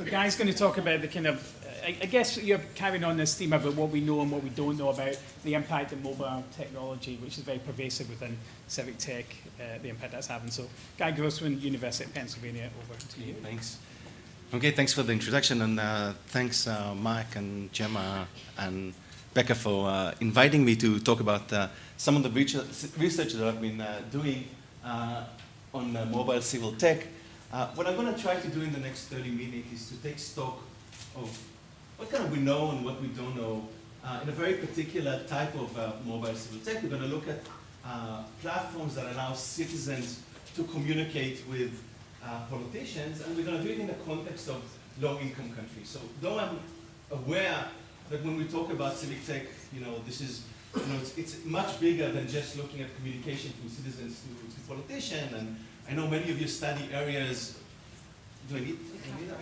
So Guy's going to talk about the kind of, I, I guess you're carrying on this theme about what we know and what we don't know about the impact of mobile technology, which is very pervasive within civic tech, uh, the impact that's having. So Guy Grossman, University of Pennsylvania, over to you. Thanks. Okay, thanks for the introduction, and uh, thanks uh, Mark and Gemma and Becca for uh, inviting me to talk about uh, some of the research that I've been uh, doing uh, on mobile civil tech. Uh, what I'm going to try to do in the next 30 minutes is to take stock of what kind of we know and what we don't know uh, in a very particular type of uh, mobile civil tech. We're going to look at platforms that allow citizens to communicate with uh, politicians, and we're going to do it in the context of low-income countries. So though I'm aware that when we talk about civic tech, you know, this is, you know, it's, it's much bigger than just looking at communication from citizens to, to politicians, and I know many of you study areas, do I need, do I need that?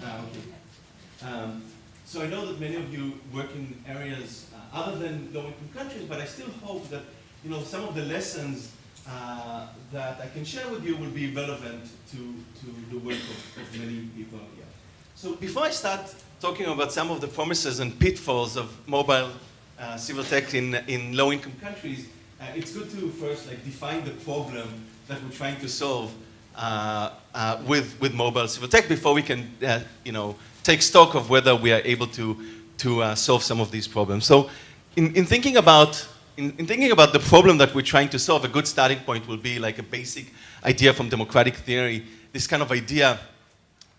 No, okay. Um, so I know that many of you work in areas uh, other than low-income countries, but I still hope that, you know, some of the lessons uh, that I can share with you will be relevant to, to the work of, of many people here. So before I start talking about some of the promises and pitfalls of mobile uh, civil tech in, in low-income countries, uh, it's good to first like define the problem that we're trying to solve uh, uh with, with mobile civil tech before we can uh, you know, take stock of whether we are able to, to uh, solve some of these problems. So in, in thinking about in, in, thinking about the problem that we're trying to solve, a good starting point will be like a basic idea from democratic theory, this kind of idea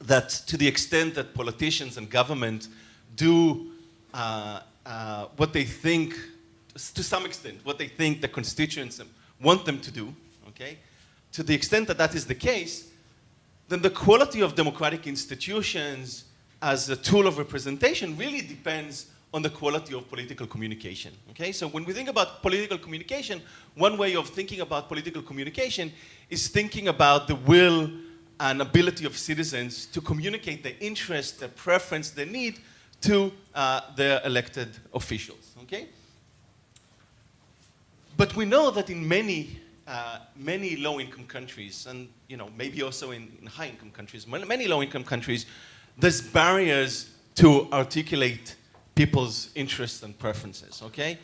that to the extent that politicians and government do uh, uh, what they think, to some extent, what they think the constituents want them to do, okay? To the extent that that is the case, then the quality of democratic institutions as a tool of representation really depends on the quality of political communication. Okay, so when we think about political communication, one way of thinking about political communication is thinking about the will and ability of citizens to communicate their interest, their preference, their need to uh, their elected officials. Okay, but we know that in many uh, many low-income countries, and you know maybe also in, in high-income countries, many low-income countries, there's barriers to articulate people's interests and preferences, okay?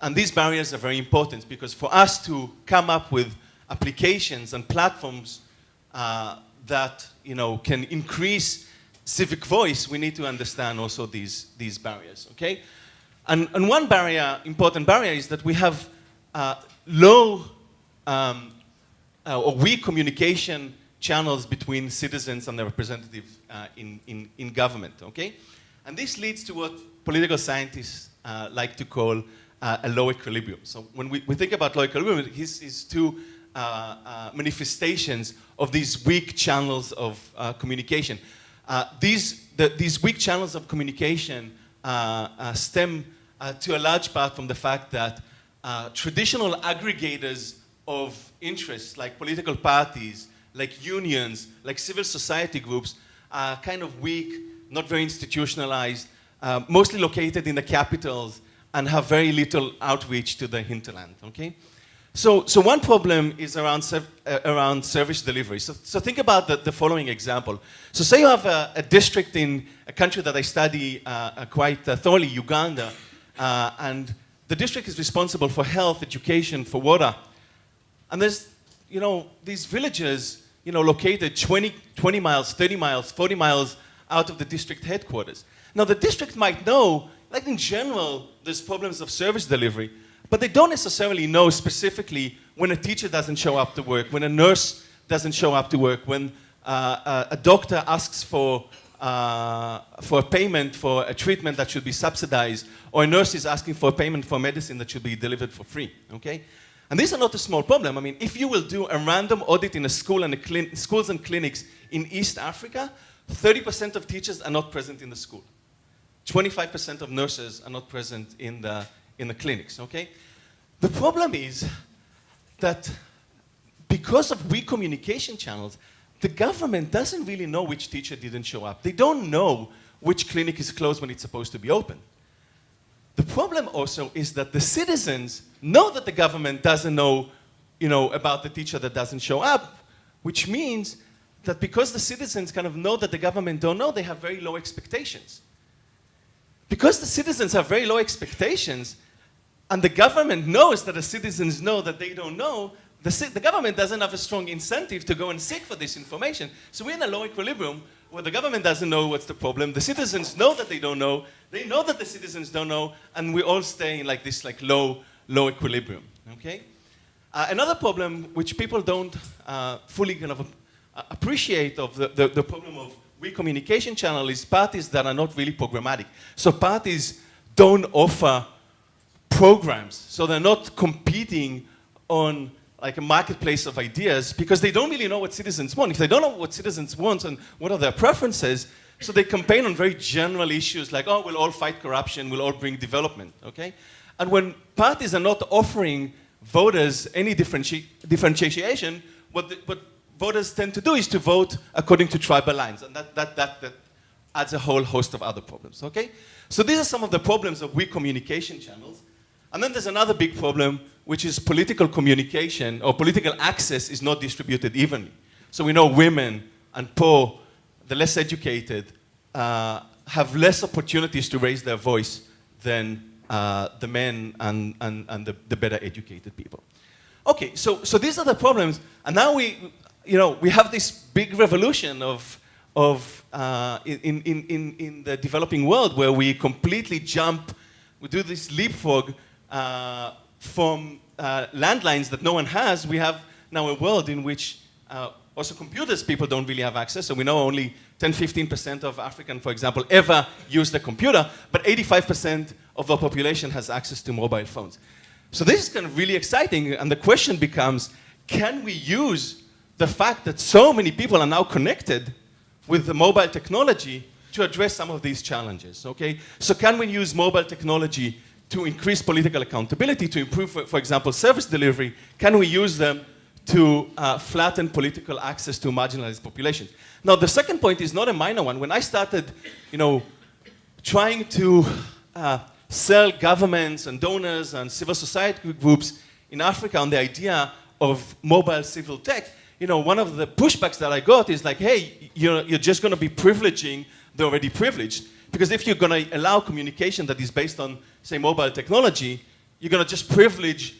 And these barriers are very important because for us to come up with applications and platforms uh, that, you know, can increase civic voice, we need to understand also these, these barriers, okay? And, and one barrier, important barrier, is that we have uh, low um, uh, or weak communication channels between citizens and their representatives uh, in, in, in government, okay? And this leads to what political scientists uh, like to call uh, a low equilibrium. So when we, we think about low equilibrium, it's two uh, uh, manifestations of these weak channels of communication. these, the, these weak channels of communication stem to a large part from the fact that traditional aggregators of interests, like political parties, like unions, like civil society groups, are kind of weak, not very institutionalized, uh, mostly located in the capitals and have very little outreach to the hinterland, okay? So, so one problem is around, uh, around service delivery. So, so think about the, the following example. So say you have a, a district in a country that I study uh, uh quite uh, thoroughly, Uganda, uh, and the district is responsible for health, education, for water. And there's, you know, these villages, you know, located 20, 20 miles, 30 miles, 40 miles out of the district headquarters. Now, the district might know, like in general, there's problems of service delivery, but they don't necessarily know specifically when a teacher doesn't show up to work, when a nurse doesn't show up to work, when uh, a doctor asks for, uh, for a payment for a treatment that should be subsidized, or a nurse is asking for a payment for medicine that should be delivered for free, okay? And these are not a small problem. I mean, if you will do a random audit in a school and a schools and clinics in East Africa, 30% of teachers are not present in the school. 25% of nurses are not present in the, in the clinics, okay? The problem is that because of weak communication channels, the government doesn't really know which teacher didn't show up. They don't know which clinic is closed when it's supposed to be open. The problem also is that the citizens know that the government doesn't know, you know, about the teacher that doesn't show up, which means that because the citizens kind of know that the government don't know, they have very low expectations. Because the citizens have very low expectations, and the government knows that the citizens know that they don't know, the, the, government doesn't have a strong incentive to go and seek for this information. So we're in a low equilibrium where the government doesn't know what's the problem, the citizens know that they don't know, they know that the citizens don't know, and we all stay in like this like low, low equilibrium, okay? Uh, another problem which people don't uh, fully kind of uh, appreciate of the, the, the problem of weak communication channel is parties that are not really programmatic. So parties don't offer programs, so they're not competing on like a marketplace of ideas because they don't really know what citizens want. If they don't know what citizens want and what are their preferences, so they campaign on very general issues like, oh, we'll all fight corruption, we'll all bring development, okay? And when parties are not offering voters any differenti differentiation, what, the, what voters tend to do is to vote according to tribal lines, and that, that, that, that adds a whole host of other problems, okay? So these are some of the problems of weak communication channels. And then there's another big problem, which is political communication or political access is not distributed evenly. So we know women and poor, the less educated, uh, have less opportunities to raise their voice than uh, the men and, and, and the, the, better educated people. Okay, so, so these are the problems. And now we, you know, we have this big revolution of, of uh, in, in, in, in the developing world where we completely jump, we do this leapfrog uh, from uh, landlines that no one has, we have now a world in which uh, also computers people don't really have access. So we know only 10, 15% of African, for example, ever use the computer, but 85% of the population has access to mobile phones. So this is kind of really exciting, and the question becomes, can we use the fact that so many people are now connected with the mobile technology to address some of these challenges, okay? So can we use mobile technology to increase political accountability, to improve, for example, service delivery? Can we use them to uh, flatten political access to marginalized populations? Now, the second point is not a minor one. When I started, you know, trying to uh, sell governments and donors and civil society groups in Africa on the idea of mobile civil tech, you know, one of the pushbacks that I got is like, hey, you're, you're just going to be privileging the already privileged. Because if you're going to allow communication that is based on, say, mobile technology, you're going to just privilege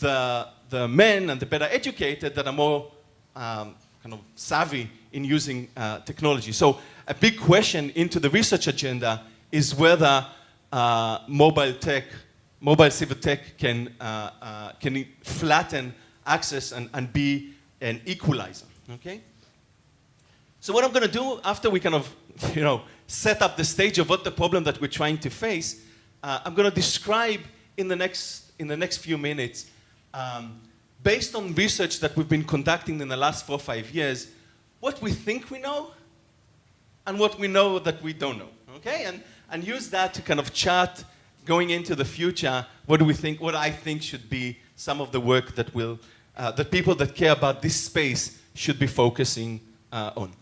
the, the men and the better educated that are more um, kind of savvy in using uh, technology. So a big question into the research agenda is whether uh, mobile tech, mobile civil tech can, uh, uh can flatten access and, and be an equalizer, okay? So what I'm going to do after we kind of, you know, set up the stage of what the problem that we're trying to face, uh, I'm going to describe in the next, in the next few minutes, um, based on research that we've been conducting in the last four or five years, what we think we know and what we know that we don't know, okay? And, and use that to kind of chart going into the future, what do we think, what I think should be some of the work that will, uh, that people that care about this space should be focusing uh, on.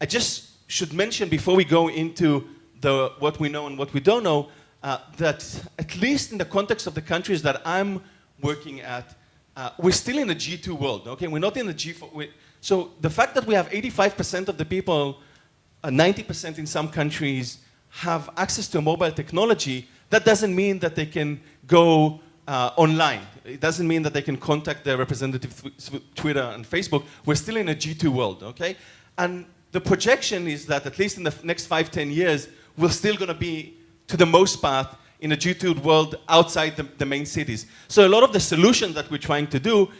I just should mention before we go into the, what we know and what we don't know, uh, that at least in the context of the countries that I'm working at, uh, we're still in a G2 world, okay? We're not in the G4. So the fact that we have 85% of the people, 90% uh, in some countries, have access to mobile technology, that doesn't mean that they can go uh, online. It doesn't mean that they can contact their representative through Twitter and Facebook. We're still in a G2 world, okay? And the projection is that at least in the next five, 10 years, we're still going to be, to the most part, in a G2 world outside the, the, main cities. So a lot of the solutions that we're trying to do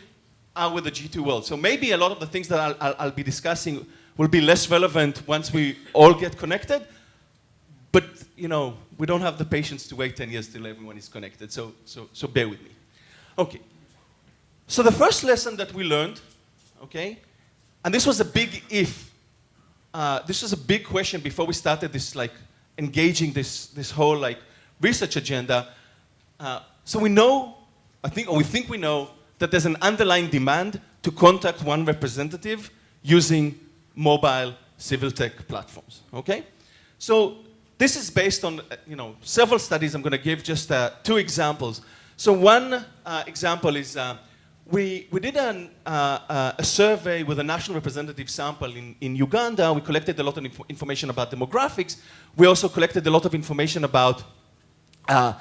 are with the G2 world. So maybe a lot of the things that I'll, I'll, I'll be discussing will be less relevant once we all get connected. But, you know, we don't have the patience to wait 10 years till everyone is connected. So, so, so bear with me. Okay. So the first lesson that we learned, okay, and this was a big if uh, this was a big question before we started this like engaging this, this whole like research agenda. Uh, so we know, I think, or we think we know that there's an underlying demand to contact one representative using mobile civil tech platforms, okay? So this is based on, you know, several studies. I'm going to give just uh, two examples. So one uh, example is uh, we, we did an, uh, uh, a survey with a national representative sample in, in Uganda. We collected a lot of inf information about demographics. We also collected a lot of information about uh,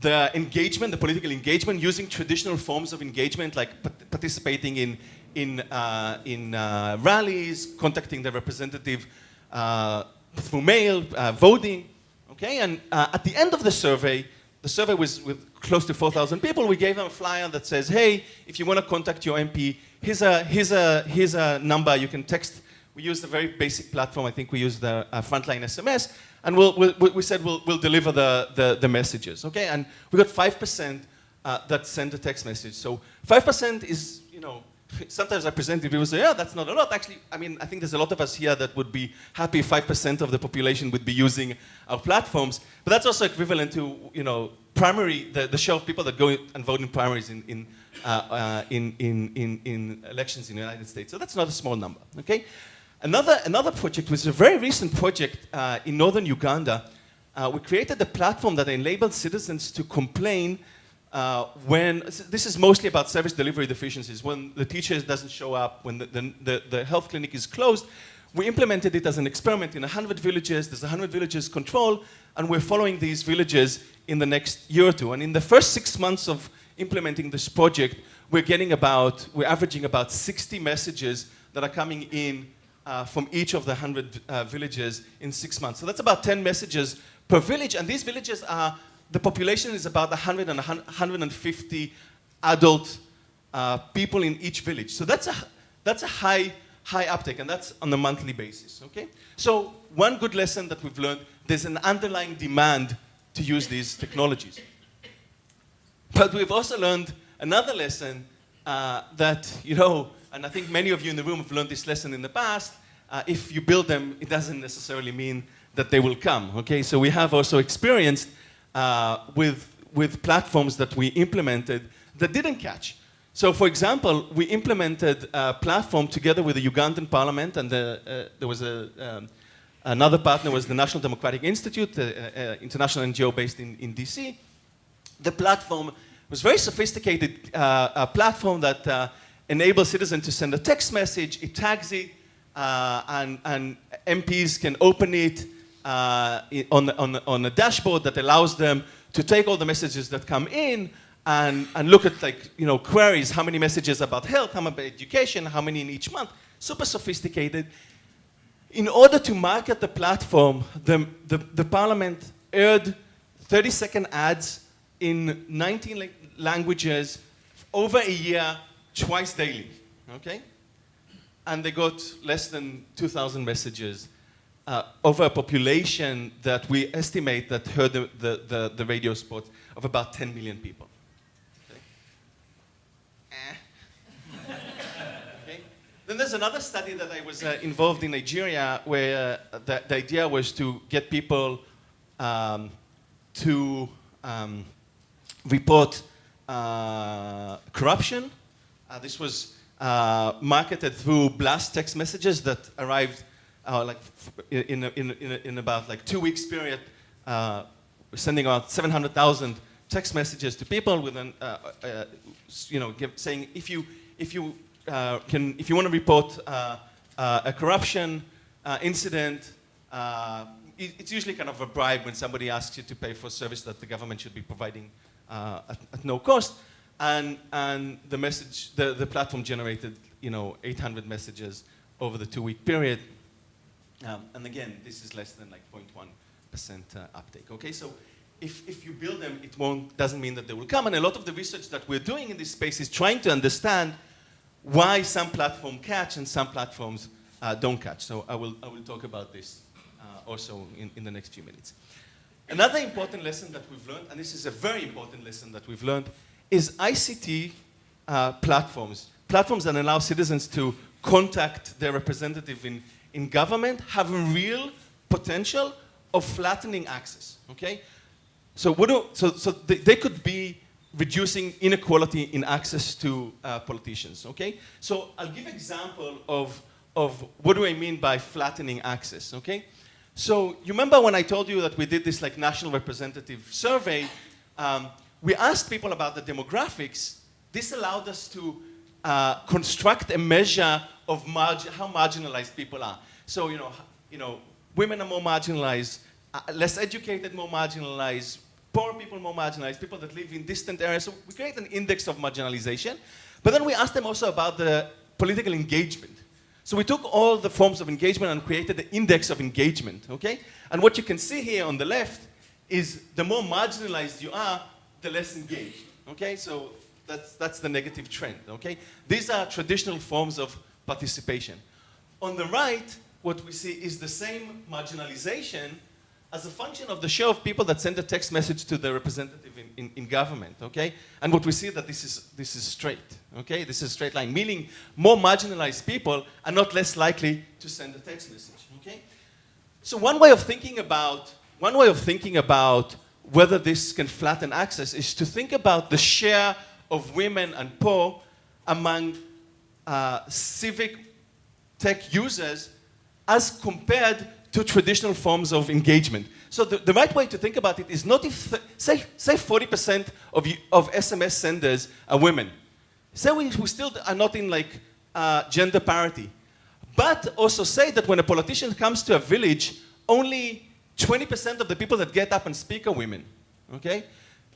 the engagement, the political engagement, using traditional forms of engagement like participating in, in, uh, in uh, rallies, contacting the representative uh, through mail, voting. Okay, and at the end of the survey, the survey was with close to 4,000 people. We gave them a flyer that says, hey, if you want to contact your MP, here's a, here's a, here's a number. You can text. We used a very basic platform. I think we used the uh, frontline SMS. And we'll, we'll, we said we'll, we'll deliver the, the, the, messages. Okay? And we got 5% uh, that sent a text message. So 5% is, you know, sometimes I present it, people say, yeah, that's not a lot. Actually, I mean, I think there's a lot of us here that would be happy 5% of the population would be using our platforms. But that's also equivalent to, you know, primary, the, the share of people that go and vote in primaries in, in, uh, uh, in, in, in, in, elections in the United States. So that's not a small number, okay? Another, another project was a very recent project uh, in northern Uganda. Uh, we created a platform that enabled citizens to complain uh, when, this is mostly about service delivery deficiencies, when the teacher doesn't show up, when the, the, the, health clinic is closed, we implemented it as an experiment in 100 villages. There's 100 villages control, and we're following these villages in the next year or two. And in the first six months of implementing this project, we're getting about, we're averaging about 60 messages that are coming in uh, from each of the 100 uh, villages in six months. So that's about 10 messages per village, and these villages are the population is about 100 and 150 adult uh, people in each village. So that's a, that's a high, high uptake, and that's on a monthly basis, okay? So one good lesson that we've learned, there's an underlying demand to use these technologies. But we've also learned another lesson uh, that, you know, and I think many of you in the room have learned this lesson in the past, uh, if you build them, it doesn't necessarily mean that they will come, okay? So we have also experienced uh, with, with platforms that we implemented that didn't catch. So for example, we implemented a platform together with the Ugandan parliament and the, uh, there was a, um, another partner was the National Democratic Institute, uh, uh, international NGO based in, in DC. The platform was very sophisticated uh, platform that uh, enables citizens to send a text message, it tags it, and, and MPs can open it, uh, on, on, on a dashboard that allows them to take all the messages that come in and, and look at like, you know, queries, how many messages about health, how many about education, how many in each month, super sophisticated. In order to market the platform, the, the, the parliament aired 30 second ads in 19 languages over a year, twice daily, okay? And they got less than 2,000 messages uh, over a population that we estimate that heard the, the, the, the radio spot of about 10 million people. Eh. Then there's another study that I was uh, involved in Nigeria where uh, the, the, idea was to get people um, to um, report uh, corruption. Uh, this was uh, marketed through blast text messages that arrived uh, like in, in, in, in, about like two weeks period, uh, sending out 700,000 text messages to people with an, uh, uh you know, give, saying if you, if you can, if you want to report a corruption incident, it's usually kind of a bribe when somebody asks you to pay for a service that the government should be providing at, at, no cost. And, and the message, the, the platform generated, you know, 800 messages over the two-week period. Um, and again, this is less than like 0.1% uh, uptake. Okay, so if, if you build them, it won't, doesn't mean that they will come. And a lot of the research that we're doing in this space is trying to understand why some platforms catch and some platforms uh, don't catch. So I will, I will talk about this uh, also in, in the next few minutes. Another important lesson that we've learned, and this is a very important lesson that we've learned, is ICT uh, platforms. Platforms that allow citizens to contact their representative in, in government have a real potential of flattening access, okay? So, do, so, so they, they could be reducing inequality in access to uh, politicians, okay? So I'll give example of, of what do I mean by flattening access, okay? So you remember when I told you that we did this like national representative survey, um, we asked people about the demographics this allowed us to uh, construct a measure of how marginalized people are. So, you know, you know, women are more marginalized, uh, less educated, more marginalized, poor people more marginalized, people that live in distant areas. So we create an index of marginalization. But then we asked them also about the political engagement. So we took all the forms of engagement and created the index of engagement, okay? And what you can see here on the left is the more marginalized you are, the less engaged, okay? So that's, that's the negative trend, okay? These are traditional forms of participation. On the right, what we see is the same marginalization as a function of the share of people that send a text message to the representative in, in, in government, okay? And what we see that this is, this is straight, okay? This is a straight line, meaning more marginalized people are not less likely to send a text message, okay? So one way of thinking about, one way of thinking about whether this can flatten access is to think about the share of women and poor among uh, civic tech users as compared to traditional forms of engagement. So the, the right way to think about it is not if, say, say 40% of, of SMS senders are women. Say we, we still are not in like uh, gender parity. But also say that when a politician comes to a village, only 20% of the people that get up and speak are women. Okay?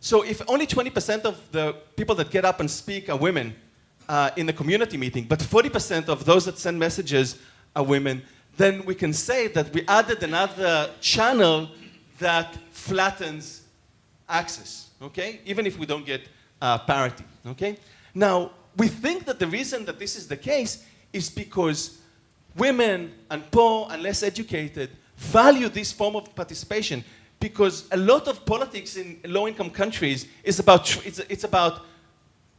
So if only 20% of the people that get up and speak are women uh, in the community meeting, but 40% of those that send messages are women, then we can say that we added another channel that flattens access, okay? Even if we don't get uh, parity, okay? Now, we think that the reason that this is the case is because women and poor and less educated value this form of participation because a lot of politics in low-income countries is about, it's, it's about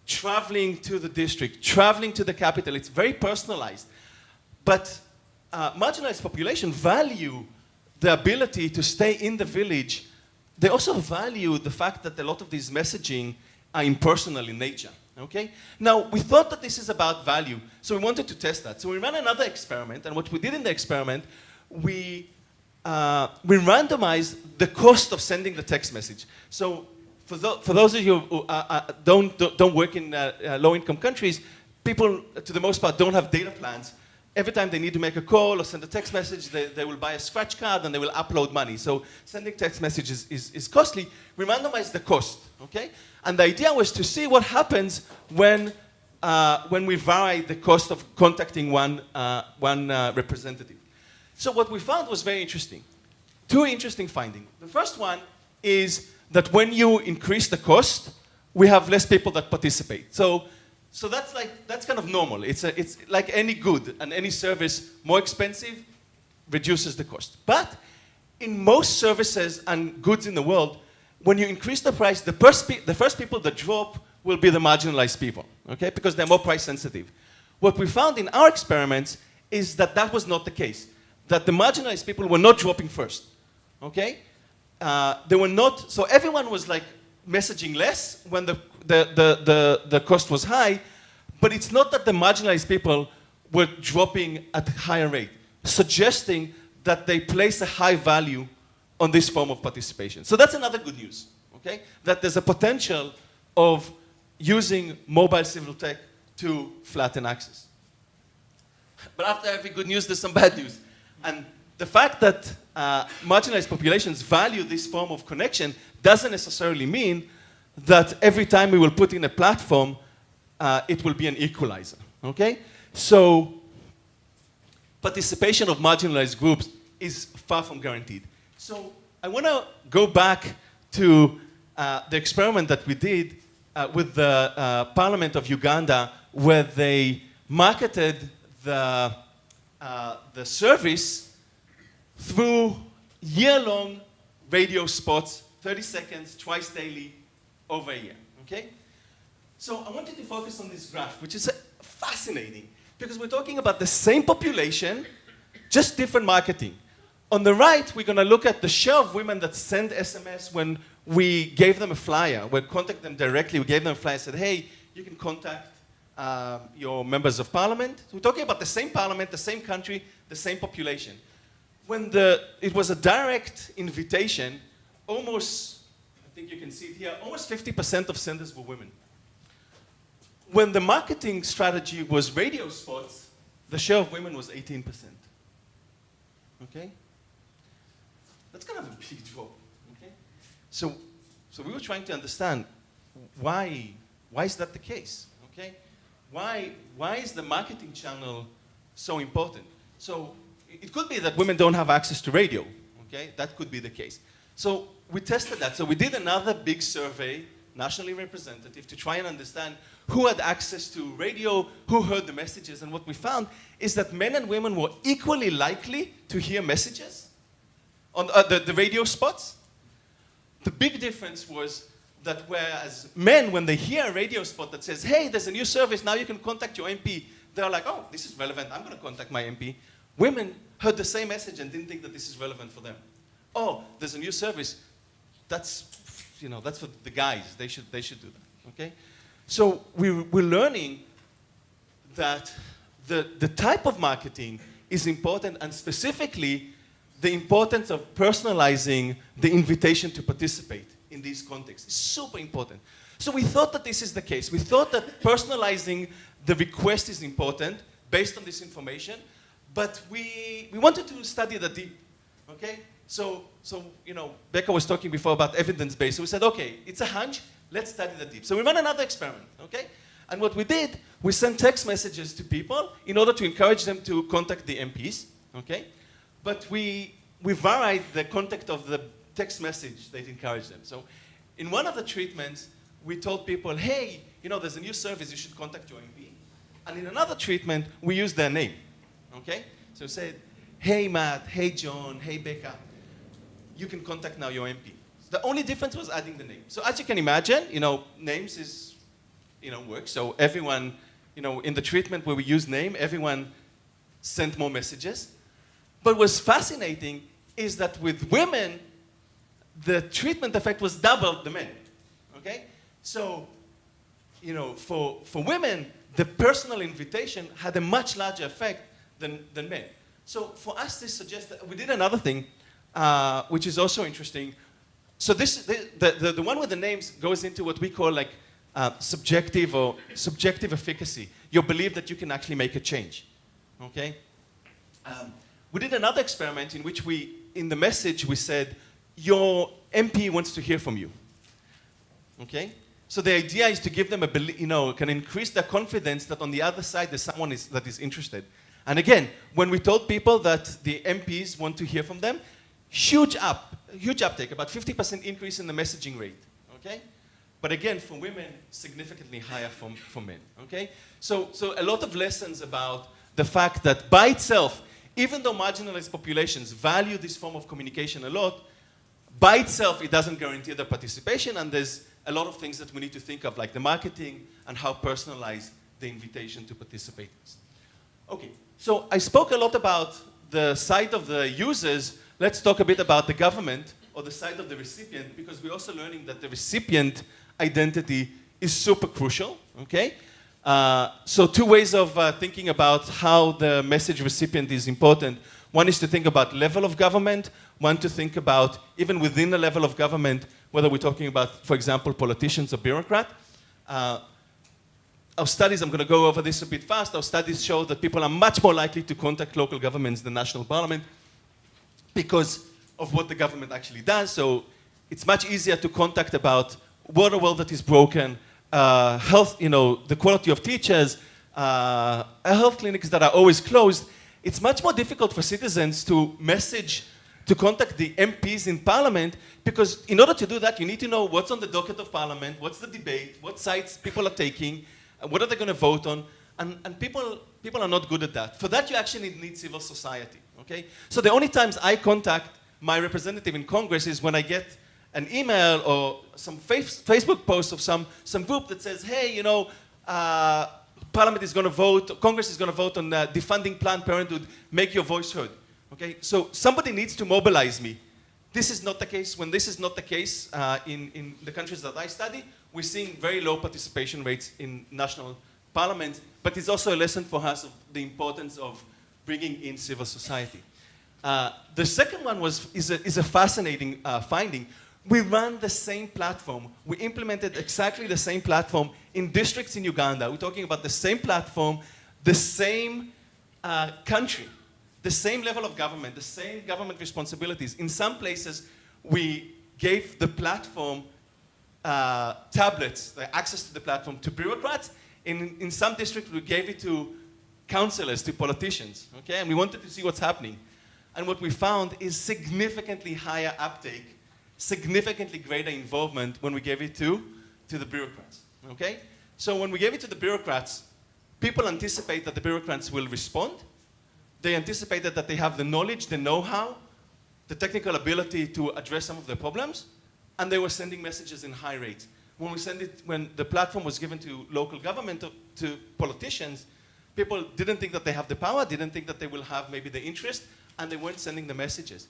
traveling to the district, traveling to the capital. It's very personalized. But uh, marginalized population value the ability to stay in the village. They also value the fact that a lot of these messaging are impersonal in nature. Okay? Now, we thought that this is about value, so we wanted to test that. So we ran another experiment, and what we did in the experiment, we, uh, we randomized the cost of sending the text message. So for, tho- for those of you who uh, uh, don't, don't work in uh, uh, low-income countries, people, to the most part, don't have data plans. Every time they need to make a call or send a text message, they, they will buy a scratch card and they will upload money. So sending text messages is, is costly. We randomized the cost, okay? And the idea was to see what happens when, uh, when we vary the cost of contacting one, uh, one uh, representative. So what we found was very interesting. Two interesting findings. The first one is that when you increase the cost, we have less people that participate. So, so that's like that's kind of normal. It's a, it's like any good and any service, more expensive reduces the cost. But in most services and goods in the world, when you increase the price, the first, the first people that drop will be the marginalized people, okay? Because they're more price sensitive. What we found in our experiments is that that was not the case. That the marginalized people were not dropping first, okay? Uh, they were not, so everyone was like messaging less when the, the, the, the, the cost was high, but it's not that the marginalized people were dropping at a higher rate, suggesting that they place a high value on this form of participation. So that's another good news, okay? That there's a potential of using mobile civil tech to flatten access. But after every good news, there's some bad news. And the fact that uh, marginalized populations value this form of connection doesn't necessarily mean that every time we will put in a platform, uh, it will be an equalizer. Okay? So, participation of marginalized groups is far from guaranteed. So, I want to go back to uh, the experiment that we did uh, with the uh, Parliament of Uganda, where they marketed the, uh, the service through year-long radio spots, 30 seconds, twice daily, over a year. Okay? So I wanted to focus on this graph, which is uh, fascinating because we're talking about the same population, just different marketing. On the right, we're going to look at the share of women that send SMS when we gave them a flyer. We contacted them directly. We gave them a flyer said, hey, you can contact um, your members of parliament. We're talking about the same parliament, the same country, the same population. When the, it was a direct invitation, almost, I think you can see it here, almost 50% of senders were women. when the marketing strategy was radio spots, the share of women was 18%. Okay? That's kind of a big drop. Okay? So, so we were trying to understand why, why is that the case? Why, why is the marketing channel so important? So it could be that women don't have access to radio. Okay? That could be the case. So we tested that. So we did another big survey, nationally representative, to try and understand who had access to radio, who heard the messages, and what we found is that men and women were equally likely to hear messages on uh, the, the radio spots. The big difference was that whereas men, when they hear a radio spot that says, hey, there's a new service, now you can contact your MP, they're like, oh, this is relevant, I'm going to contact my MP. Women heard the same message and didn't think that this is relevant for them. Oh, there's a new service. That's, you know, that's for the guys. They should, they should do that, okay? So we, we're learning that the, the type of marketing is important and specifically the importance of personalizing the invitation to participate in this context. is super important. So we thought that this is the case. We thought that personalizing the request is important based on this information, but we, we wanted to study the deep, okay? So, so, you know, Becca was talking before about evidence-based. So we said, okay, it's a hunch, let's study the deep. So we ran another experiment, okay? And what we did, we sent text messages to people in order to encourage them to contact the MPs, okay? But we, we varied the content of the text message that encouraged them. So in one of the treatments, we told people, hey, you know, there's a new service, you should contact your MP. And in another treatment, we used their name, okay? So we said, hey, Matt, hey, John, hey, Becca, you can contact now your MP. The only difference was adding the name. So as you can imagine, you know, names is, you know, work. So everyone, you know, in the treatment where we use name, everyone sent more messages. But what's fascinating is that with women, the treatment effect was double the men. Okay? So, you know, for, for women, the personal invitation had a much larger effect than, than men. So for us, this suggests that we did another thing, uh, which is also interesting. So this, the, the, the one with the names goes into what we call like uh, subjective or subjective efficacy. Your belief that you can actually make a change. Okay? Um, we did another experiment in which we, in the message, we said, your MP wants to hear from you. Okay? So the idea is to give them a, you know, can increase their confidence that on the other side there's someone is, that is interested. And again, when we told people that the MPs want to hear from them, huge up, huge uptake, about 50% increase in the messaging rate, okay? But again, for women, significantly higher for, for men, okay? So, so a lot of lessons about the fact that by itself, even though marginalized populations value this form of communication a lot, by itself, it doesn't guarantee their participation, and there's a lot of things that we need to think of, like the marketing and how personalized the invitation to participate is. Okay, so I spoke a lot about the side of the users. Let's talk a bit about the government or the side of the recipient, because we're also learning that the recipient identity is super crucial, okay? Uh, so two ways of uh, thinking about how the message recipient is important. One is to think about level of government, one to think about, even within the level of government, whether we're talking about, for example, politicians or bureaucrats. Uh, our studies, I'm going to go over this a bit fast, our studies show that people are much more likely to contact local governments than national parliament because of what the government actually does. So it's much easier to contact about water well that is broken, uh, health, you know, the quality of teachers, uh, health clinics that are always closed. It's much more difficult for citizens to message to contact the MPs in Parliament because in order to do that, you need to know what's on the docket of Parliament, what's the debate, what sides people are taking, what are they going to vote on, and, and people, people are not good at that. For that, you actually need civil society, okay? So the only times I contact my representative in Congress is when I get an email or some Facebook post of some, some group that says, hey, you know, uh, Parliament is going to vote, Congress is going to vote on uh, defunding Planned Parenthood, make your voice heard. Okay, so somebody needs to mobilize me. This is not the case. When this is not the case uh, in, in the countries that I study, we're seeing very low participation rates in national parliament, but it's also a lesson for us of the importance of bringing in civil society. Uh, the second one was, is, a, is a fascinating uh, finding. We ran the same platform. We implemented exactly the same platform in districts in Uganda. We're talking about the same platform, the same uh, country, the same level of government, the same government responsibilities. In some places, we gave the platform uh, tablets, the access to the platform to bureaucrats. In, in some districts, we gave it to councillors, to politicians, okay? And we wanted to see what's happening. And what we found is significantly higher uptake, significantly greater involvement when we gave it to, to the bureaucrats, okay? So when we gave it to the bureaucrats, people anticipate that the bureaucrats will respond. They anticipated that they have the knowledge, the know-how, the technical ability to address some of their problems, and they were sending messages in high rates. When we send it, when the platform was given to local government, to, to politicians, people didn't think that they have the power, didn't think that they will have maybe the interest, and they weren't sending the messages.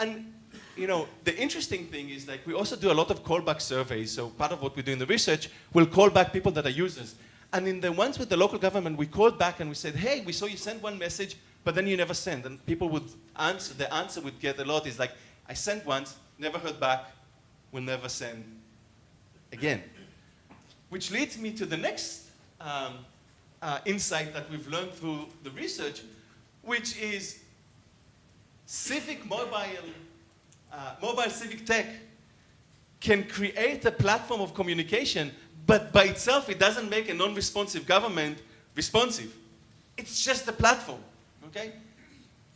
And you know, the interesting thing is like we also do a lot of callback surveys. So part of what we do in the research, we'll call back people that are users. And in the ones with the local government, we called back and we said, hey, we saw you send one message, but then you never send. And people would answer, the answer would get a lot is like, I sent once, never heard back, will never send again. Which leads me to the next um, uh, insight that we've learned through the research, which is civic mobile, uh, mobile civic tech can create a platform of communication, but by itself it doesn't make a non-responsive government responsive. It's just a platform, okay?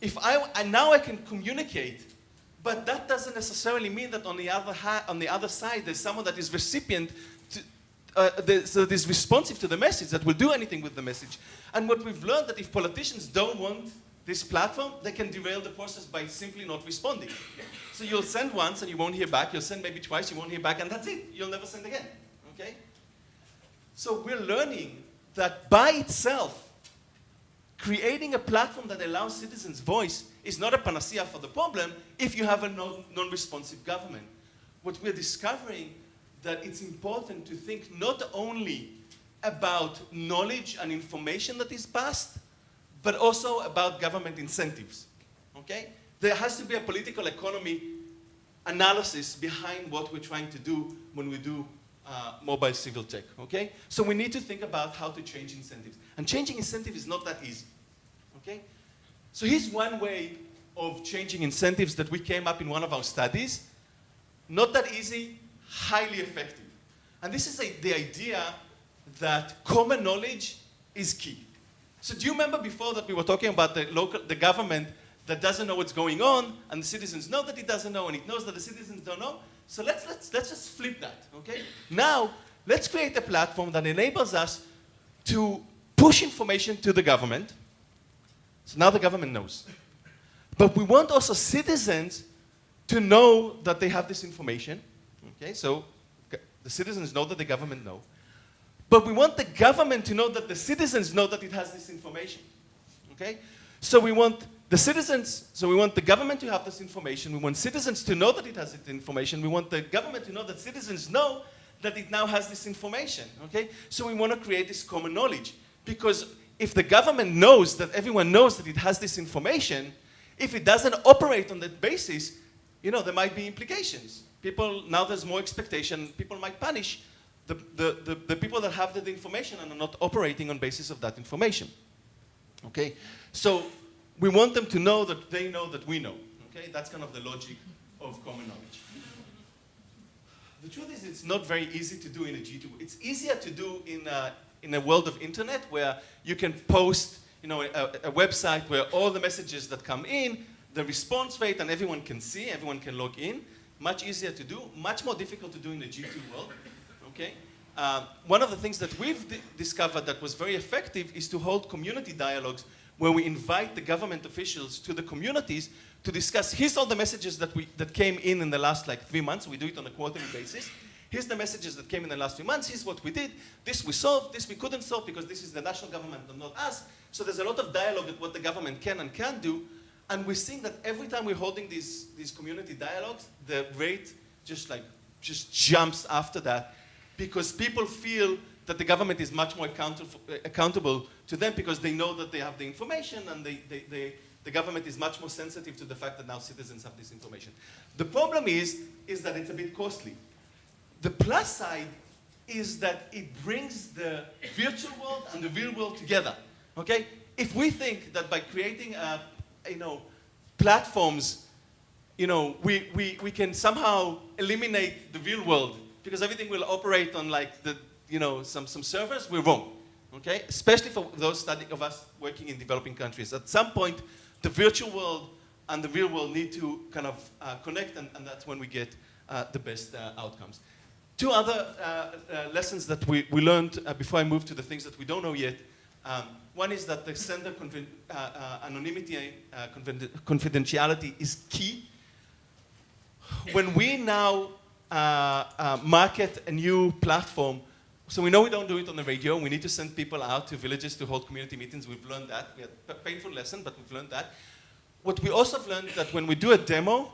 If I, and now I can communicate, but that doesn't necessarily mean that on the other, on the other side there's someone that is recipient to, uh, that is responsive to the message, that will do anything with the message. And what we've learned that if politicians don't want this platform, they can derail the process by simply not responding. So you'll send once and you won't hear back. You'll send maybe twice, you won't hear back, and that's it. You'll never send again. Okay? So we're learning that by itself, creating a platform that allows citizens' voice is not a panacea for the problem if you have a non-responsive government. What we're discovering that it's important to think not only about knowledge and information that is passed, but also about government incentives, okay? There has to be a political economy analysis behind what we're trying to do when we do uh, mobile civil tech, okay? So we need to think about how to change incentives. And changing incentives is not that easy, okay? So here's one way of changing incentives that we came up in one of our studies. Not that easy, highly effective. And this is a, the idea that common knowledge is key. So do you remember before that we were talking about the local, the government that doesn't know what's going on, and the citizens know that it doesn't know, and it knows that the citizens don't know? So let's, let's, let's just flip that, okay? Now, let's create a platform that enables us to push information to the government. So now the government knows. But we want also citizens to know that they have this information. Okay, so the citizens know that the government know. But we want the government to know that the citizens know that it has this information. Okay? So we want the citizens, so we want the government to have this information. We want citizens to know that it has this information. We want the government to know that citizens know that it now has this information. Okay? So we want to create this common knowledge. Because if the government knows that everyone knows that it has this information, if it doesn't operate on that basis, you know, there might be implications. People, now there's more expectation, people might punish the, the, the, the, people that have that information and are not operating on basis of that information. Okay? So we want them to know that they know that we know. Okay? That's kind of the logic of common knowledge. The truth is it's not very easy to do in a G2. It's easier to do in a, in a world of internet where you can post you know, a, a website where all the messages that come in, the response rate, and everyone can see, everyone can log in. Much easier to do, much more difficult to do in the G2 world okay? Uh, one of the things that we've discovered that was very effective is to hold community dialogues where we invite the government officials to the communities to discuss, here's all the messages that, we, that came in in the last like three months, we do it on a quarterly basis. Here's the messages that came in the last few months, here's what we did, this we solved, this we couldn't solve because this is the national government and not us. So there's a lot of dialogue at what the government can and can't do. And we're seeing that every time we're holding these, these community dialogues, the rate just like, just jumps after that because people feel that the government is much more accountable, to them because they know that they have the information and they, they, they, the government is much more sensitive to the fact that now citizens have this information. The problem is, is that it's a bit costly. The plus side is that it brings the virtual world and the real world together. Okay? If we think that by creating, uh, you know, platforms, you know, we, we, we can somehow eliminate the real world because everything will operate on like the, you know, some, some servers, we're wrong. Okay? Especially for those of us working in developing countries. At some point, the virtual world and the real world need to kind of uh, connect, and, and, that's when we get uh, the best uh, outcomes. Two other uh, uh, lessons that we, we learned uh, before I move to the things that we don't know yet. Um, one is that the sender anonymity, confidentiality is key. When we now market a new platform, so we know we don't do it on the radio. We need to send people out to villages to hold community meetings. We've learned that. We had a painful lesson, but we've learned that. What we also have learned that when we do a demo,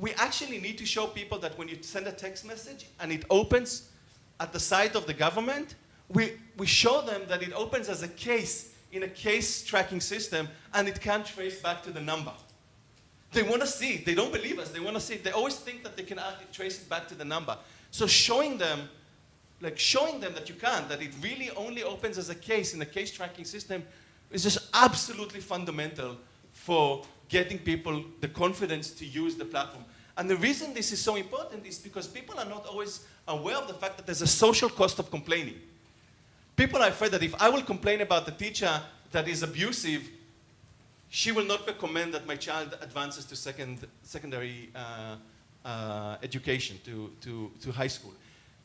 we actually need to show people that when you send a text message and it opens at the site of the government, we, we show them that it opens as a case in a case tracking system and it can trace back to the number. They want to see it. They don't believe us. They want to see it. They always think that they can trace it back to the number. So showing them like showing them that you can't, that it really only opens as a case in a case tracking system is just absolutely fundamental for getting people the confidence to use the platform. And the reason this is so important is because people are not always aware of the fact that there's a social cost of complaining. People are afraid that if I will complain about the teacher that is abusive, she will not recommend that my child advances to second, secondary uh, uh, education, to, to, to high school.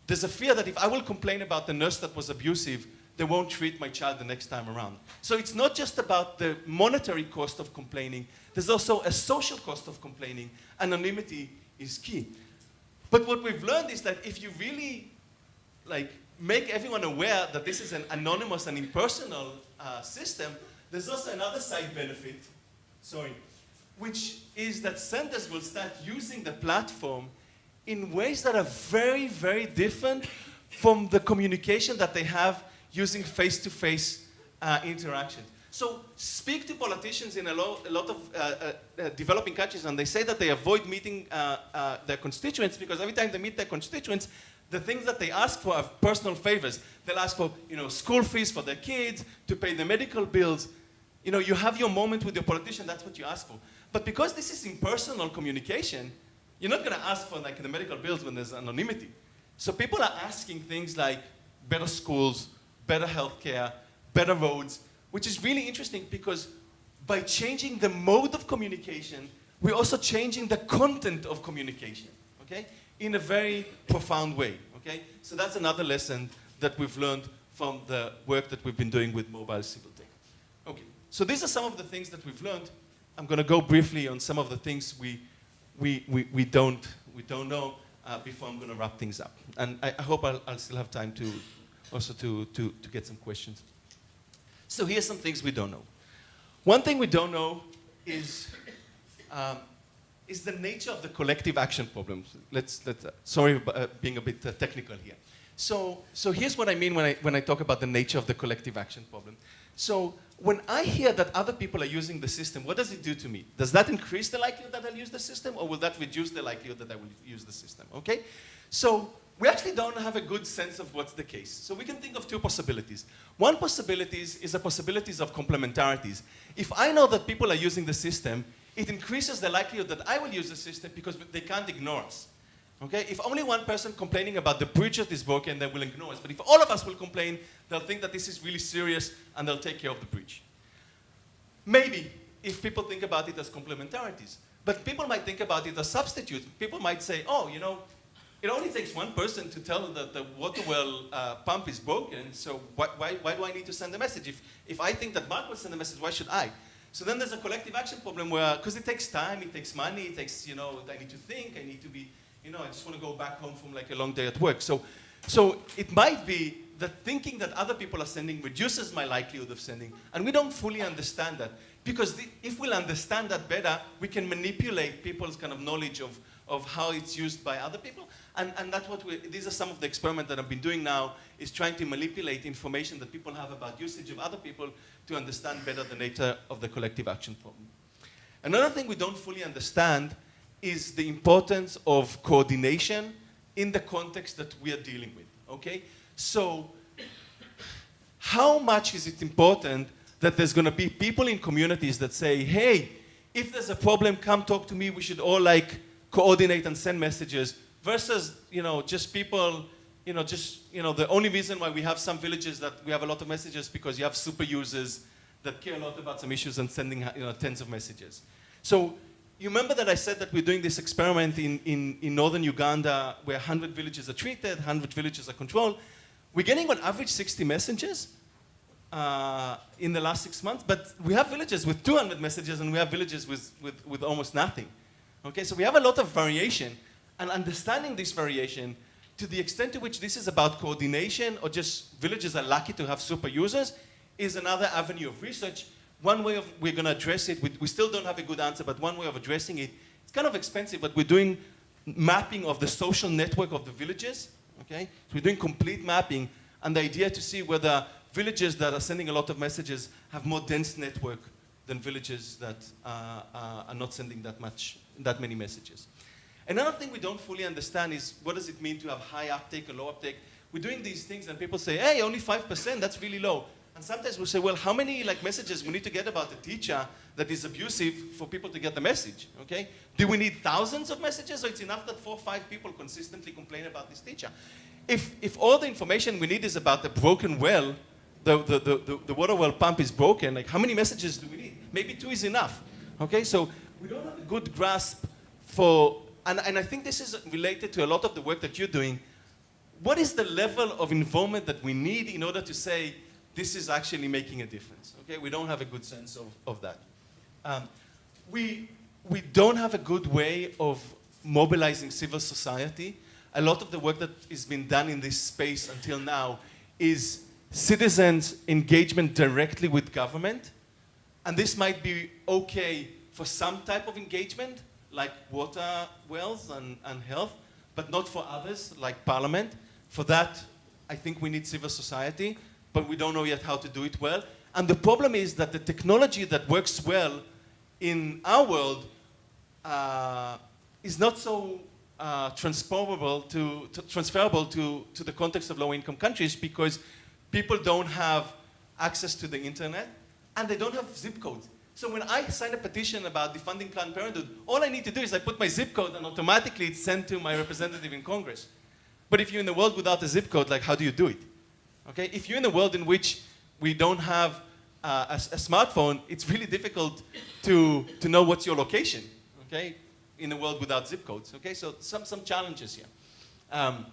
There's a fear that if I will complain about the nurse that was abusive, they won't treat my child the next time around. So it's not just about the monetary cost of complaining, there's also a social cost of complaining. Anonymity is key. But what we've learned is that if you really like make everyone aware that this is an anonymous and impersonal uh, system, there's also another side benefit, sorry, which is that senders will start using the platform in ways that are very, very different from the communication that they have using face-to-face -face, uh, interaction. So speak to politicians in a, lo a lot of uh, uh, uh, developing countries and they say that they avoid meeting uh, their constituents because every time they meet their constituents, the things that they ask for are personal favors. They'll ask for you know, school fees for their kids, to pay the medical bills. You know, you have your moment with your politician, that's what you ask for. But because this is impersonal communication, you're not going to ask for like the medical bills when there's anonymity. So people are asking things like better schools, better healthcare, better roads, which is really interesting because by changing the mode of communication, we're also changing the content of communication, okay? In a very profound way, okay? So that's another lesson that we've learned from the work that we've been doing with mobile civic tech. Okay, so these are some of the things that we've learned. I'm gonna go briefly on some of the things we we, we, we, don't, we don't know uh, before I'm going to wrap things up. And I, I hope I'll, I'll, still have time to also to, to, to get some questions. So here's some things we don't know. One thing we don't know is, um, is the nature of the collective action problems. Let's, let's uh, sorry uh, being a bit uh, technical here. So, so here's what I mean when I, when I talk about the nature of the collective action problem. So when I hear that other people are using the system, what does it do to me? Does that increase the likelihood that I'll use the system, or will that reduce the likelihood that I will use the system? Okay? So we actually don't have a good sense of what's the case. So we can think of two possibilities. One possibility is the possibilities of complementarities. If I know that people are using the system, it increases the likelihood that I will use the system because they can't ignore us. Okay? If only one person complaining about the bridge that is broken, they will ignore us. But if all of us will complain, they'll think that this is really serious and they'll take care of the bridge. Maybe, if people think about it as complementarities. But people might think about it as substitutes. People might say, oh, you know, it only takes one person to tell that the water well uh, pump is broken, so why, why, why, do I need to send a message? If, if I think that Mark will send a message, why should I? So then there's a collective action problem where, because it takes time, it takes money, it takes, you know, I need to think, I need to be you know, I just want to go back home from like a long day at work. So, so it might be that thinking that other people are sending reduces my likelihood of sending, and we don't fully understand that. Because the, if we'll understand that better, we can manipulate people's kind of knowledge of, of how it's used by other people. And, and that's what we, these are some of the experiments that I've been doing now, is trying to manipulate information that people have about usage of other people to understand better the nature of the collective action problem. Another thing we don't fully understand is the importance of coordination in the context that we are dealing with, okay? So, how much is it important that there's gonna be people in communities that say, hey, if there's a problem, come talk to me, we should all like coordinate and send messages, versus, you know, just people, you know, just, you know, the only reason why we have some villages that we have a lot of messages because you have super users that care a lot about some issues and sending, you know, tens of messages. So you remember that I said that we're doing this experiment in, in, in northern Uganda where 100 villages are treated, 100 villages are controlled. We're getting on average 60 messages uh, in the last six months, but we have villages with 200 messages and we have villages with, with, with almost nothing. Okay, so we have a lot of variation and understanding this variation to the extent to which this is about coordination or just villages are lucky to have super users is another avenue of research one way of we're going to address it, we, we still don't have a good answer, but one way of addressing it, it's kind of expensive, but we're doing mapping of the social network of the villages, okay? So we're doing complete mapping, and the idea to see whether villages that are sending a lot of messages have more dense network than villages that uh, uh, are not sending that much, that many messages. Another thing we don't fully understand is what does it mean to have high uptake or low uptake? We're doing these things and people say, hey, only 5%, that's really low. And sometimes we say, well, how many like messages we need to get about a teacher that is abusive for people to get the message, okay? Do we need thousands of messages or it's enough that four or five people consistently complain about this teacher? If, if all the information we need is about the broken well, the, the, the, the, the water well pump is broken, like how many messages do we need? Maybe two is enough, okay? So we don't have a good grasp for, and, and I think this is related to a lot of the work that you're doing. What is the level of involvement that we need in order to say, this is actually making a difference. Okay, we don't have a good sense of, of that. Um, we, we don't have a good way of mobilizing civil society. A lot of the work that has been done in this space until now is citizens' engagement directly with government. And this might be okay for some type of engagement, like water wells and, and health, but not for others, like parliament. For that, I think we need civil society but we don't know yet how to do it well. And the problem is that the technology that works well in our world uh, is not so uh, transferable, to, to, transferable to, to the context of low-income countries because people don't have access to the internet and they don't have zip codes. So when I sign a petition about defunding Planned Parenthood, all I need to do is I put my zip code and automatically it's sent to my representative in Congress. But if you're in the world without a zip code, like how do you do it? Okay? If you're in a world in which we don't have uh, a, a, smartphone, it's really difficult to, to know what's your location, okay? In a world without zip codes, okay? So some, some challenges here. Um,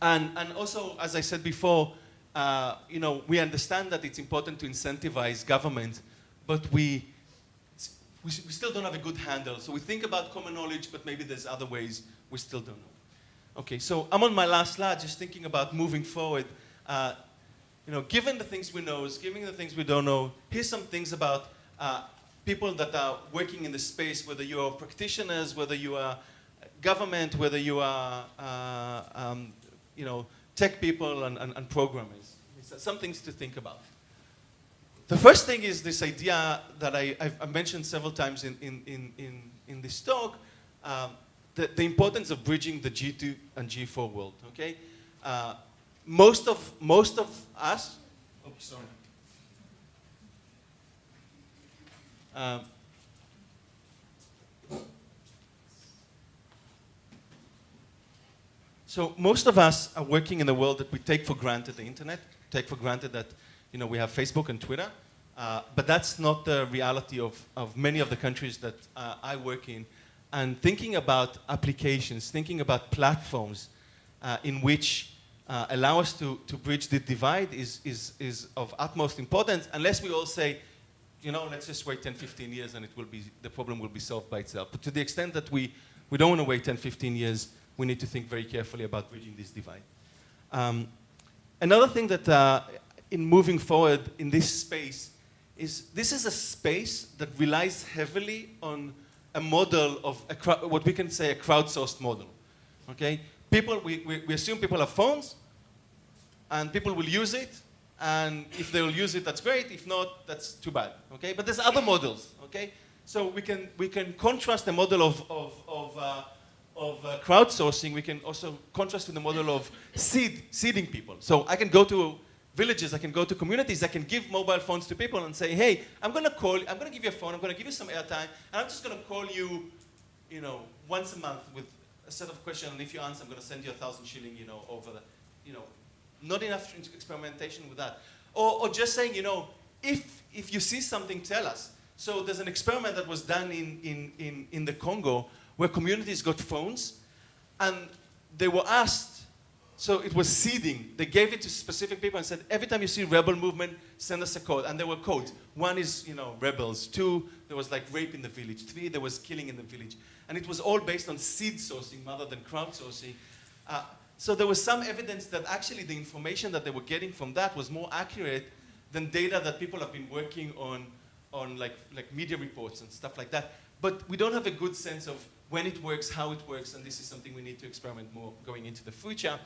and, and also, as I said before, uh, you know, we understand that it's important to incentivize government, but we, we, we still don't have a good handle. So we think about common knowledge, but maybe there's other ways we still don't know. Okay, so I'm on my last slide, just thinking about moving forward. Uh, you know, given the things we know, given the things we don't know, here's some things about uh, people that are working in the space, whether you are practitioners, whether you are government, whether you are, uh, um, you know, tech people and, and, and programmers. Some things to think about. The first thing is this idea that I, have mentioned several times in, in, in, in, this talk, um, the, the importance of bridging the G2 and G4 world, okay? Uh, most of, most of us, oh, sorry. Um, so most of us are working in a world that we take for granted the internet, take for granted that you know, we have Facebook and Twitter, uh, but that's not the reality of, of many of the countries that uh, I work in and thinking about applications, thinking about platforms uh, in which uh, allow us to, to bridge the divide is, is, is of utmost importance, unless we all say, you know, let's just wait 10, 15 years and it will be, the problem will be solved by itself. But to the extent that we, we don't want to wait 10, 15 years, we need to think very carefully about bridging this divide. Um, another thing that uh, in moving forward in this space is this is a space that relies heavily on a model of a what we can say a crowdsourced model. Okay, people we, we, we assume people have phones, and people will use it, and if they will use it, that's great. If not, that's too bad. Okay, but there's other models. Okay, So we can, we can contrast the model of, of, of, uh, of uh, crowdsourcing, we can also contrast with the model of seed, seeding people. So I can go to villages, I can go to communities, I can give mobile phones to people and say, hey, I'm gonna call, I'm gonna give you a phone, I'm gonna give you some airtime, and I'm just gonna call you, you know, once a month with a set of questions, and if you answer, I'm gonna send you a thousand shilling, you know, over the, you know, not enough experimentation with that. Or, or just saying, you know, if, if you see something, tell us. So there's an experiment that was done in, in, in, in the Congo where communities got phones and they were asked so it was seeding. They gave it to specific people and said, every time you see rebel movement, send us a code. And there were codes. One is, you know, rebels. Two, there was like rape in the village. Three, there was killing in the village. And it was all based on seed sourcing rather than crowdsourcing. Uh, so there was some evidence that actually the information that they were getting from that was more accurate than data that people have been working on, on like, like media reports and stuff like that. But we don't have a good sense of when it works, how it works, and this is something we need to experiment more going into the future.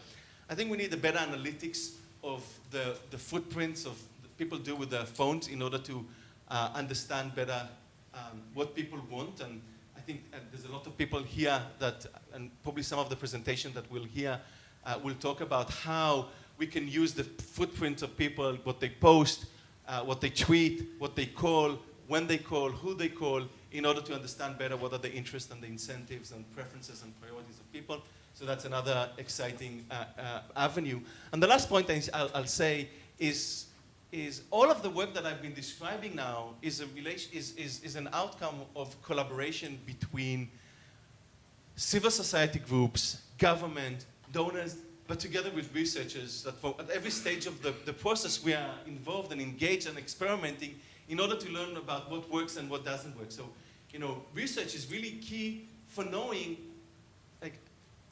I think we need a better analytics of the, the footprints of people do with their phones in order to uh, understand better um, what people want. And I think uh, there's a lot of people here that, and probably some of the presentation that we'll hear, uh, will talk about how we can use the footprint of people, what they post, uh, what they tweet, what they call, when they call, who they call, in order to understand better what are the interests and the incentives and preferences and priorities of people. So that's another exciting uh, uh, avenue. And the last point I'll, I'll, say is, is all of the work that I've been describing now is, a relation, is, is, is an outcome of collaboration between civil society groups, government, donors, but together with researchers that at every stage of the, the process we are involved and engaged and experimenting in order to learn about what works and what doesn't work. So, you know, research is really key for knowing like,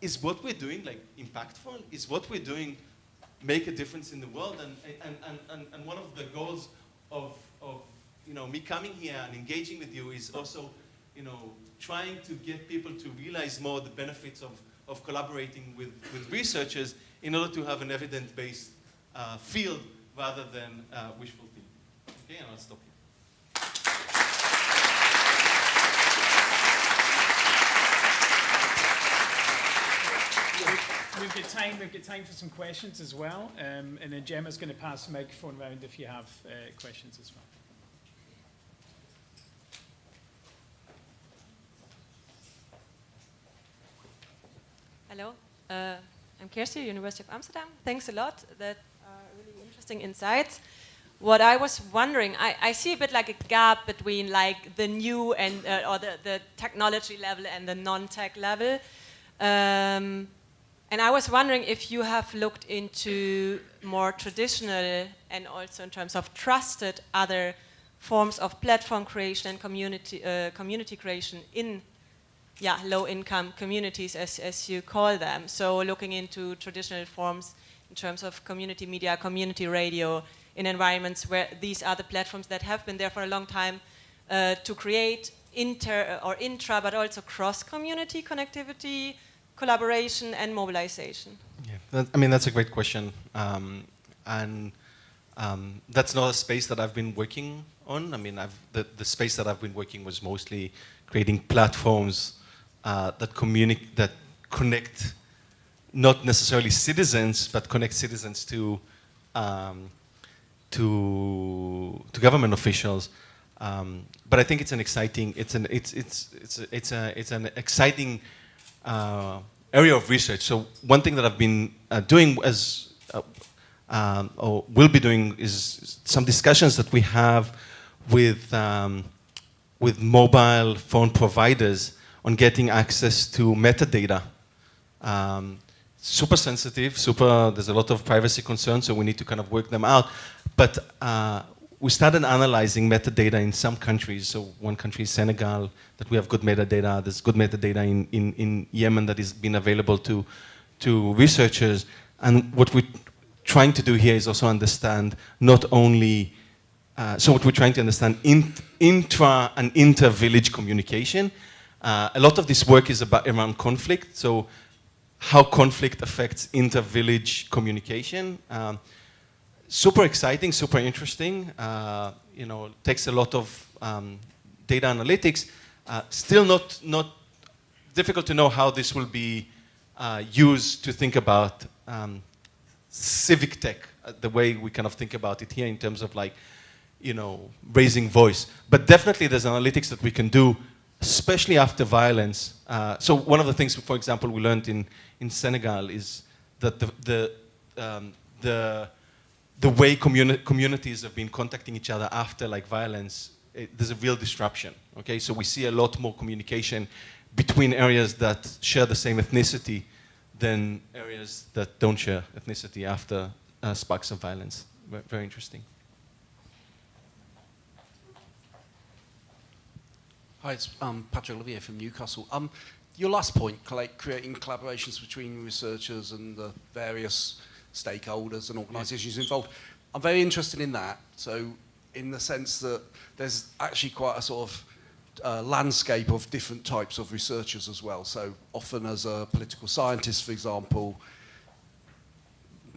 is what we're doing like impactful? Is what we're doing make a difference in the world? And, and, and, and, and one of the goals of, of you know, me coming here and engaging with you is also you know, trying to get people to realize more the benefits of, of collaborating with, with researchers in order to have an evidence-based uh, field rather than uh, wishful thinking. Okay, and I'll stop here. We've got time. We've got time for some questions as well, um, and then Gemma's going to pass the microphone around if you have uh, questions as well. Hello, uh, I'm Kirsty, University of Amsterdam. Thanks a lot. That are really interesting insights. What I was wondering, I, I see a bit like a gap between like the new and uh, or the, the technology level and the non-tech level. Um, and I was wondering if you have looked into more traditional and also in terms of trusted other forms of platform creation and community, uh, community creation in yeah, low-income communities, as, as you call them. So looking into traditional forms in terms of community media, community radio, in environments where these are the platforms that have been there for a long time uh, to create inter or intra, but also cross-community connectivity, collaboration and mobilization? Yeah, that, I mean, that's a great question. Um, and um, that's not a space that I've been working on. I mean, I've, the, the space that I've been working was mostly creating platforms uh, that, that connect not necessarily citizens, but connect citizens to, um, to, to government officials. Um, but I think it's an exciting, it's an, it's, it's, it's, it's, a, it's an exciting uh, area of research. So one thing that I've been uh, doing as, um, or will be doing is some discussions that we have with, um, with mobile phone providers on getting access to metadata. Um, super sensitive, super, there's a lot of privacy concerns, so we need to kind of work them out. But uh, we started analyzing metadata in some countries. So one country is Senegal, that we have good metadata. There's good metadata in, in, in Yemen that is being available to, to researchers. And what we're trying to do here is also understand not only, uh, so what we're trying to understand in, intra and inter-village communication. Uh, a lot of this work is about around conflict. So how conflict affects inter-village communication. Um, super exciting, super interesting. Uh, you know, takes a lot of um, data analytics. Uh, still not, not difficult to know how this will be uh, used to think about um, civic tech, uh, the way we kind of think about it here in terms of like, you know, raising voice. But definitely there's analytics that we can do, especially after violence. Uh, so one of the things, for example, we learned in, in Senegal is that the, the, um, the, the way communi communities have been contacting each other after like violence, it, there's a real disruption, okay? So we see a lot more communication between areas that share the same ethnicity than areas that don't share ethnicity after uh, sparks of violence. Very, very interesting. Hi, it's um, Patrick Olivier from Newcastle. Um, your last point, like creating collaborations between researchers and the various stakeholders and organisations involved, I'm very interested in that. So, in the sense that there's actually quite a sort of uh, landscape of different types of researchers as well. So, often as a political scientist, for example,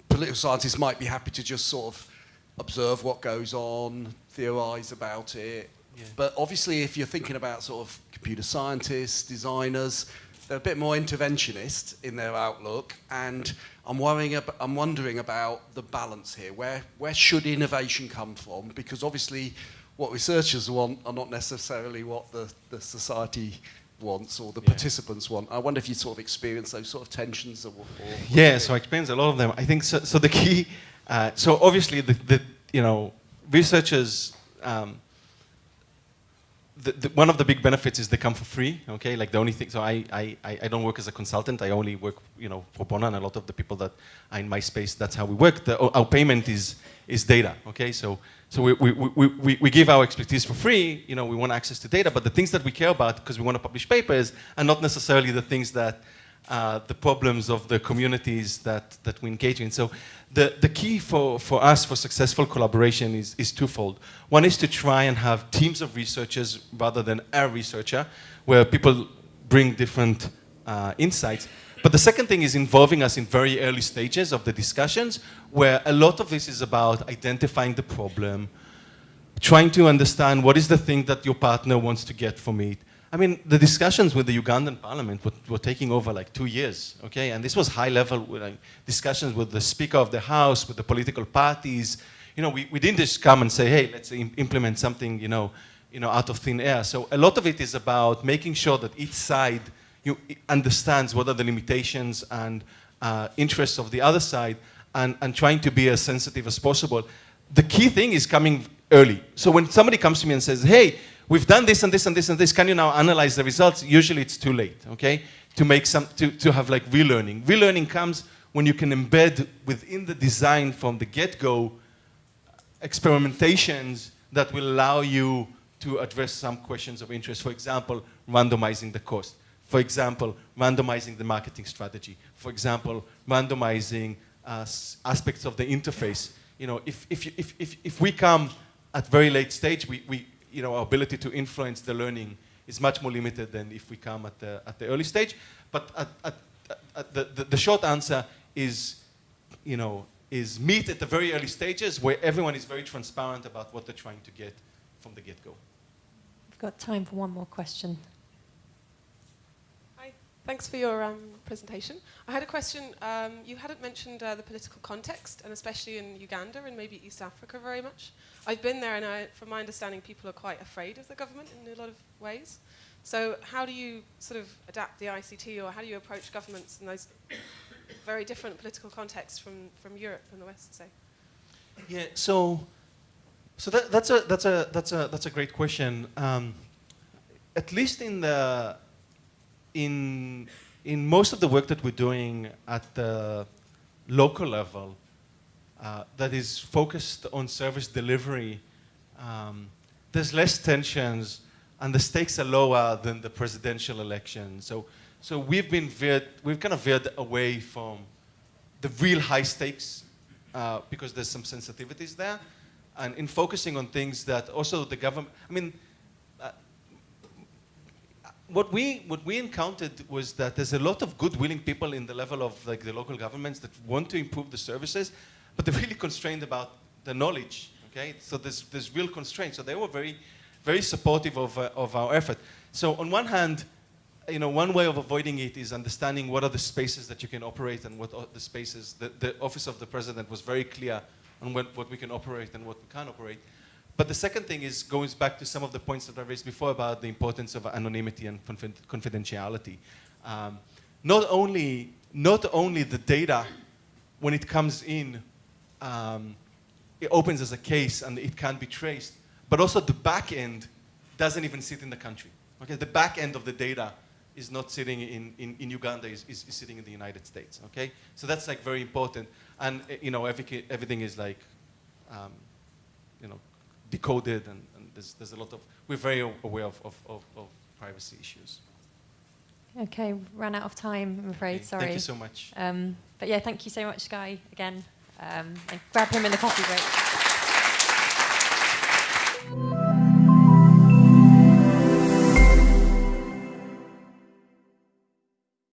political scientists might be happy to just sort of observe what goes on, theorise about it, Yeah. but obviously, if you're thinking about sort of computer scientists, designers, they're a bit more interventionist in their outlook, and I'm worrying. Ab- I'm wondering about the balance here. Where where should innovation come from? Because obviously, what researchers want are not necessarily what the, the society wants or the Yeah. participants want. I wonder if you sort of experience those sort of tensions. Or, or Yeah, so I experience a lot of them. I think so. So the key, uh, so obviously the, the you know researchers. Um, the, the, one of the big benefits is they come for free. Okay, like the only thing. So I, I, I don't work as a consultant. I only work you know pro bono, and a lot of the people that are in my space, that's how we work. The, our payment is is data. Okay, so so we, we, we, we, we give our expertise for free. You know, we want access to data, but the things that we care about because we want to publish papers are not necessarily the things that uh, the problems of the communities that, that we engage in. So the, the key for, for us for successful collaboration is, is twofold. One is to try and have teams of researchers rather than a researcher, where people bring different uh, insights. But the second thing is involving us in very early stages of the discussions, where a lot of this is about identifying the problem, trying to understand what is the thing that your partner wants to get from it. I mean, the discussions with the Ugandan parliament were, were taking over like two years, okay? And this was high level like, discussions with the Speaker of the House, with the political parties. You know, we, we didn't just come and say, hey, let's im- implement something, you know, you know, out of thin air. So a lot of it is about making sure that each side you, understands what are the limitations and uh, interests of the other side and, and trying to be as sensitive as possible. The key thing is coming early. So when somebody comes to me and says, hey, we've done this and this and this and this, can you now analyze the results? Usually it's too late, okay? To make some, to, to have like relearning. Relearning comes when you can embed within the design from the get-go experimentations that will allow you to address some questions of interest. For example, randomizing the cost. For example, randomizing the marketing strategy. For example, randomizing uh, aspects of the interface. You know, if, if, if, if, if we come at very late stage, we, we, you know, our ability to influence the learning is much more limited than if we come at the, at the early stage. But at, at, at the, the, the short answer is, you know, is meet at the very early stages where everyone is very transparent about what they're trying to get from the get-go. We've got time for one more question. Hi, thanks for your um, presentation. I had a question. Um, you hadn't mentioned uh, the political context, and especially in Uganda and maybe East Africa very much. I've been there, and I, from my understanding, people are quite afraid of the government in a lot of ways. So, how do you sort of adapt the ICT, or how do you approach governments in those very different political contexts from, from Europe and the West, say? Yeah, so, so that, that's, a, that's, a, that's, a, that's a great question. Um, at least in, the, in, in most of the work that we're doing at the local level, uh, that is focused on service delivery, um, there's less tensions and the stakes are lower than the presidential election. So, so we've been veered, we've kind of veered away from the real high stakes uh, because there's some sensitivities there. And in focusing on things that also the government, I mean, uh, what we what we encountered was that there's a lot of good willing people in the level of like the local governments that want to improve the services, but they're really constrained about the knowledge. Okay, so there's there's real constraints. So they were very very supportive of, uh, of our effort. So on one hand, you know, one way of avoiding it is understanding what are the spaces that you can operate and what are the spaces. The, the Office of the President was very clear on what, what we can operate and what we can't operate. But the second thing is goes back to some of the points that I raised before about the importance of anonymity and confi- confidentiality. Um, not only not only the data when it comes in, um, it opens as a case and it can't be traced, but also the back end doesn't even sit in the country. Okay, the back end of the data is not sitting in, in, in Uganda, is, is, is sitting in the United States. Okay, so that's like very important, and uh, you know every, everything is like, um, you know, decoded, and, and there's, there's a lot of we're very aware of, of, of, of privacy issues. Okay, ran out of time, I'm afraid. Okay, Sorry. Thank you so much. Um, but yeah, thank you so much, Guy, again. Um, and grab him in the coffee break.